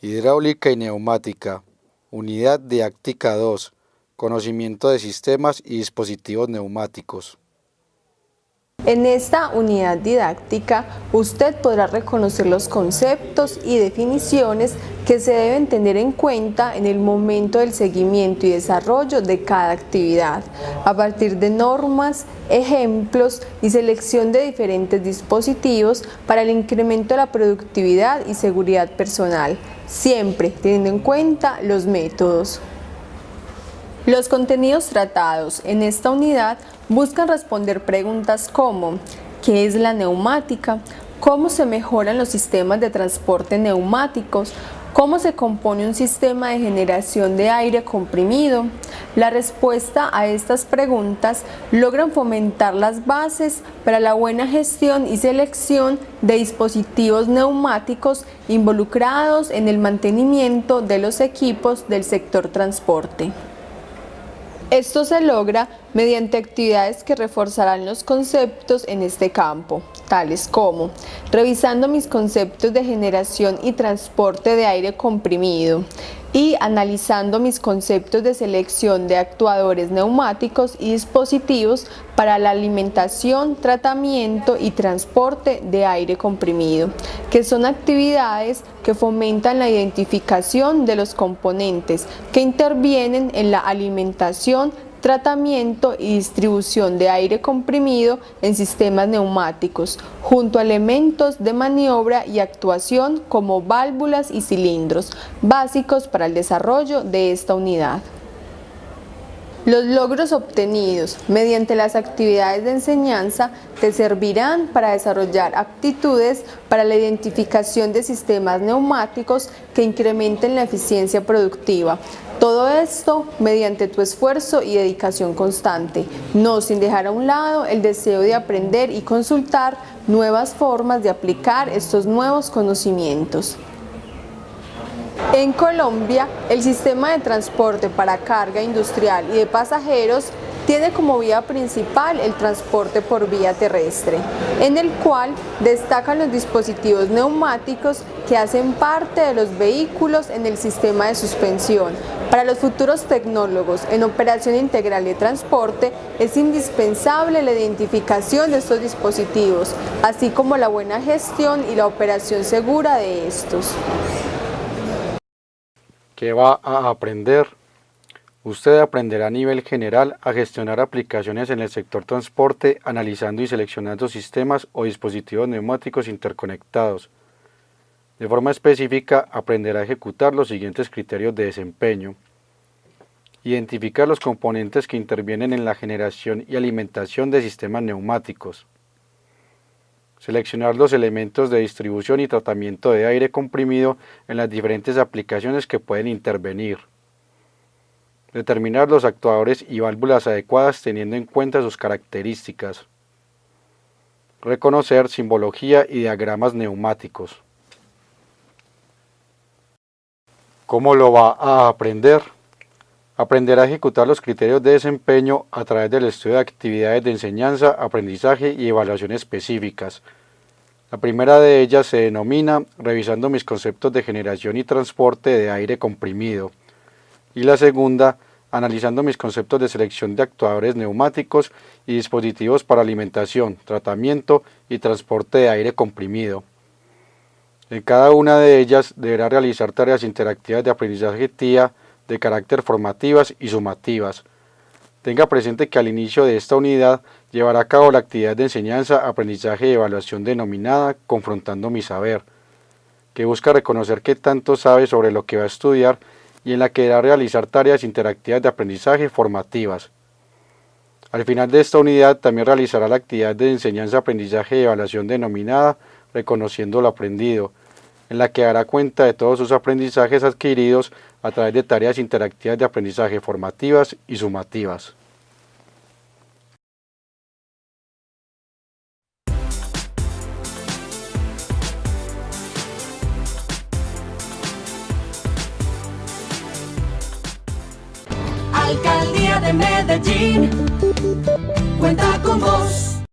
Hidráulica y neumática. Unidad didáctica 2. Conocimiento de sistemas y dispositivos neumáticos. En esta unidad didáctica, usted podrá reconocer los conceptos y definiciones que se deben tener en cuenta en el momento del seguimiento y desarrollo de cada actividad, a partir de normas, ejemplos y selección de diferentes dispositivos para el incremento de la productividad y seguridad personal, siempre teniendo en cuenta los métodos. Los contenidos tratados en esta unidad buscan responder preguntas como ¿qué es la neumática? ¿Cómo se mejoran los sistemas de transporte neumáticos? ¿Cómo se compone un sistema de generación de aire comprimido? La respuesta a estas preguntas logran fomentar las bases para la buena gestión y selección de dispositivos neumáticos involucrados en el mantenimiento de los equipos del sector transporte. Esto se logra mediante actividades que reforzarán los conceptos en este campo, tales como revisando mis conceptos de generación y transporte de aire comprimido, y analizando mis conceptos de selección de actuadores neumáticos y dispositivos para la alimentación, tratamiento y transporte de aire comprimido, que son actividades que fomentan la identificación de los componentes que intervienen en la alimentación, tratamiento y distribución de aire comprimido en sistemas neumáticos, junto a elementos de maniobra y actuación como válvulas y cilindros, básicos para el desarrollo de esta unidad. Los logros obtenidos mediante las actividades de enseñanza te servirán para desarrollar actitudes para la identificación de sistemas neumáticos que incrementen la eficiencia productiva. Todo esto mediante tu esfuerzo y dedicación constante, no sin dejar a un lado el deseo de aprender y consultar nuevas formas de aplicar estos nuevos conocimientos. En Colombia, el sistema de transporte para carga industrial y de pasajeros tiene como vía principal el transporte por vía terrestre, en el cual destacan los dispositivos neumáticos que hacen parte de los vehículos en el sistema de suspensión. Para los futuros tecnólogos en operación integral de transporte es indispensable la identificación de estos dispositivos, así como la buena gestión y la operación segura de estos que va a aprender. Usted aprenderá a nivel general a gestionar aplicaciones en el sector transporte analizando y seleccionando sistemas o dispositivos neumáticos interconectados. De forma específica aprenderá a ejecutar los siguientes criterios de desempeño. Identificar los componentes que intervienen en la generación y alimentación de sistemas neumáticos. Seleccionar los elementos de distribución y tratamiento de aire comprimido en las diferentes aplicaciones que pueden intervenir. Determinar los actuadores y válvulas adecuadas teniendo en cuenta sus características. Reconocer simbología y diagramas neumáticos. ¿Cómo lo va a aprender? Aprenderá a ejecutar los criterios de desempeño a través del estudio de actividades de enseñanza, aprendizaje y evaluación específicas. La primera de ellas se denomina revisando mis conceptos de generación y transporte de aire comprimido. Y la segunda, analizando mis conceptos de selección de actuadores neumáticos y dispositivos para alimentación, tratamiento y transporte de aire comprimido. En cada una de ellas deberá realizar tareas interactivas de aprendizaje TIA, de carácter formativas y sumativas. Tenga presente que al inicio de esta unidad llevará a cabo la actividad de enseñanza, aprendizaje y evaluación denominada Confrontando mi saber, que busca reconocer qué tanto sabe sobre lo que va a estudiar y en la que deberá realizar tareas interactivas de aprendizaje formativas. Al final de esta unidad también realizará la actividad de enseñanza, aprendizaje y evaluación denominada Reconociendo lo aprendido, en la que dará cuenta de todos sus aprendizajes adquiridos a través de tareas interactivas de aprendizaje formativas y sumativas. Alcaldía de Medellín cuenta con vos.